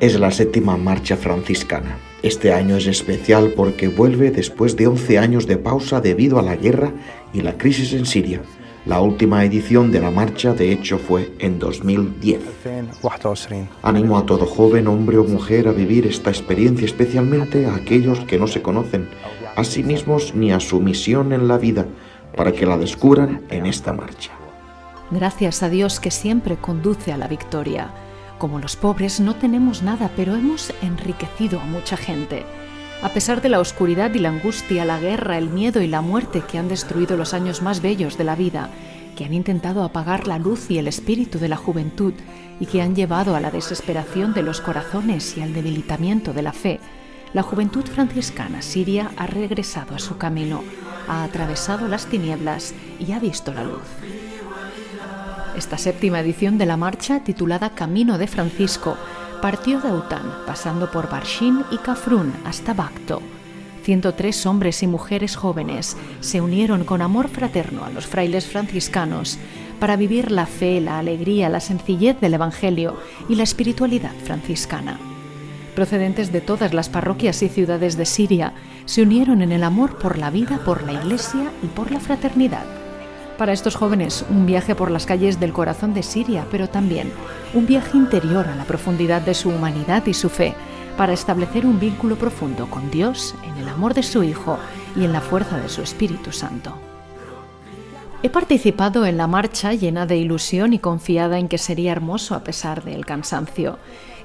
Es la séptima marcha franciscana. Este año es especial porque vuelve después de 11 años de pausa debido a la guerra y la crisis en Siria. La última edición de la marcha, de hecho, fue en 2010. Animo a todo joven, hombre o mujer a vivir esta experiencia, especialmente a aquellos que no se conocen a sí mismos ni a su misión en la vida, para que la descubran en esta marcha. Gracias a Dios que siempre conduce a la victoria. Como los pobres no tenemos nada, pero hemos enriquecido a mucha gente. A pesar de la oscuridad y la angustia, la guerra, el miedo y la muerte que han destruido los años más bellos de la vida, que han intentado apagar la luz y el espíritu de la juventud y que han llevado a la desesperación de los corazones y al debilitamiento de la fe, la juventud franciscana siria ha regresado a su camino, ha atravesado las tinieblas y ha visto la luz. Esta séptima edición de la marcha, titulada Camino de Francisco, partió de Aután, pasando por Barshin y Kafrún hasta Bacto. 103 hombres y mujeres jóvenes se unieron con amor fraterno a los frailes franciscanos para vivir la fe, la alegría, la sencillez del Evangelio y la espiritualidad franciscana. Procedentes de todas las parroquias y ciudades de Siria, se unieron en el amor por la vida, por la Iglesia y por la fraternidad para estos jóvenes un viaje por las calles del corazón de Siria, pero también un viaje interior a la profundidad de su humanidad y su fe, para establecer un vínculo profundo con Dios en el amor de su Hijo y en la fuerza de su Espíritu Santo. He participado en la marcha llena de ilusión y confiada en que sería hermoso a pesar del cansancio.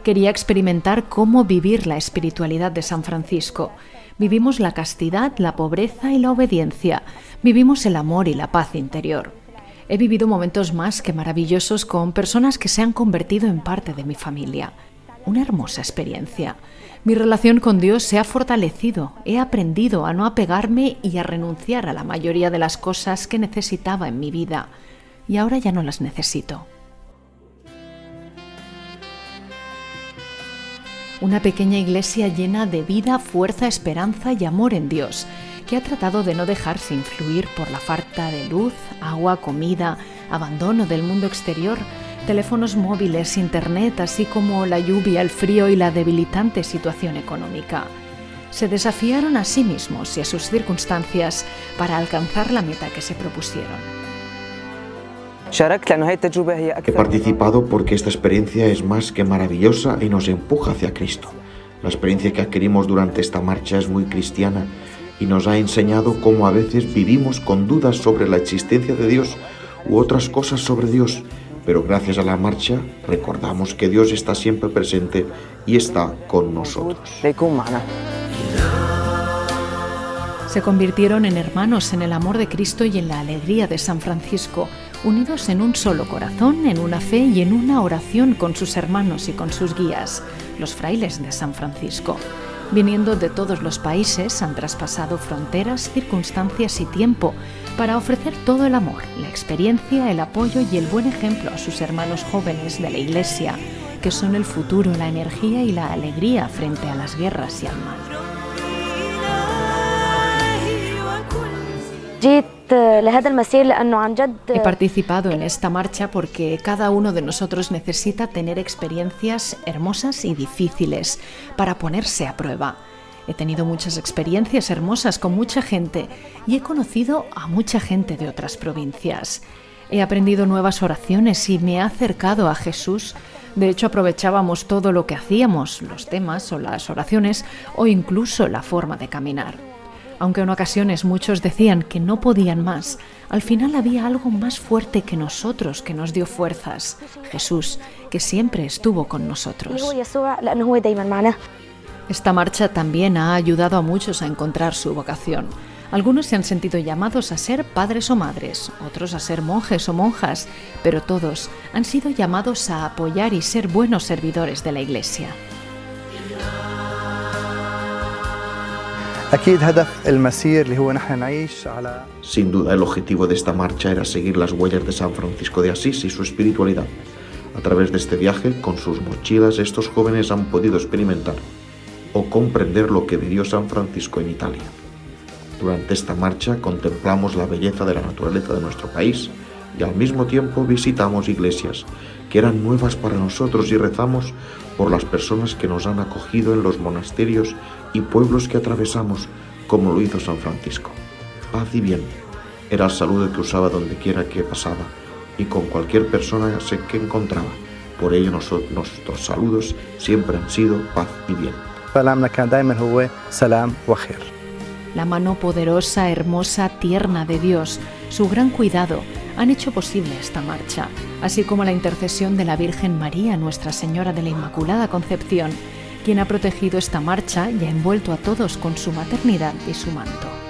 Quería experimentar cómo vivir la espiritualidad de San Francisco Vivimos la castidad, la pobreza y la obediencia. Vivimos el amor y la paz interior. He vivido momentos más que maravillosos con personas que se han convertido en parte de mi familia. Una hermosa experiencia. Mi relación con Dios se ha fortalecido. He aprendido a no apegarme y a renunciar a la mayoría de las cosas que necesitaba en mi vida. Y ahora ya no las necesito. Una pequeña iglesia llena de vida, fuerza, esperanza y amor en Dios, que ha tratado de no dejarse influir por la falta de luz, agua, comida, abandono del mundo exterior, teléfonos móviles, internet, así como la lluvia, el frío y la debilitante situación económica. Se desafiaron a sí mismos y a sus circunstancias para alcanzar la meta que se propusieron. He participado porque esta experiencia es más que maravillosa y nos empuja hacia Cristo. La experiencia que adquirimos durante esta marcha es muy cristiana y nos ha enseñado cómo a veces vivimos con dudas sobre la existencia de Dios u otras cosas sobre Dios, pero gracias a la marcha recordamos que Dios está siempre presente y está con nosotros. Se convirtieron en hermanos en el amor de Cristo y en la alegría de San Francisco unidos en un solo corazón, en una fe y en una oración con sus hermanos y con sus guías, los frailes de San Francisco. Viniendo de todos los países, han traspasado fronteras, circunstancias y tiempo para ofrecer todo el amor, la experiencia, el apoyo y el buen ejemplo a sus hermanos jóvenes de la Iglesia, que son el futuro, la energía y la alegría frente a las guerras y al mal. He participado en esta marcha porque cada uno de nosotros necesita tener experiencias hermosas y difíciles para ponerse a prueba. He tenido muchas experiencias hermosas con mucha gente y he conocido a mucha gente de otras provincias. He aprendido nuevas oraciones y me he acercado a Jesús. De hecho, aprovechábamos todo lo que hacíamos, los temas o las oraciones o incluso la forma de caminar. Aunque en ocasiones muchos decían que no podían más, al final había algo más fuerte que nosotros que nos dio fuerzas, Jesús, que siempre estuvo con nosotros. Esta marcha también ha ayudado a muchos a encontrar su vocación. Algunos se han sentido llamados a ser padres o madres, otros a ser monjes o monjas, pero todos han sido llamados a apoyar y ser buenos servidores de la Iglesia. Sin duda, el objetivo de esta marcha era seguir las huellas de San Francisco de Asís y su espiritualidad. A través de este viaje, con sus mochilas, estos jóvenes han podido experimentar o comprender lo que vivió San Francisco en Italia. Durante esta marcha contemplamos la belleza de la naturaleza de nuestro país, y al mismo tiempo visitamos iglesias que eran nuevas para nosotros y rezamos por las personas que nos han acogido en los monasterios y pueblos que atravesamos, como lo hizo San Francisco. Paz y bien era el saludo que usaba donde quiera que pasaba y con cualquier persona que encontraba. Por ello nuestros saludos siempre han sido paz y bien. La mano poderosa, hermosa, tierna de Dios, su gran cuidado, han hecho posible esta marcha, así como la intercesión de la Virgen María, Nuestra Señora de la Inmaculada Concepción, quien ha protegido esta marcha y ha envuelto a todos con su maternidad y su manto.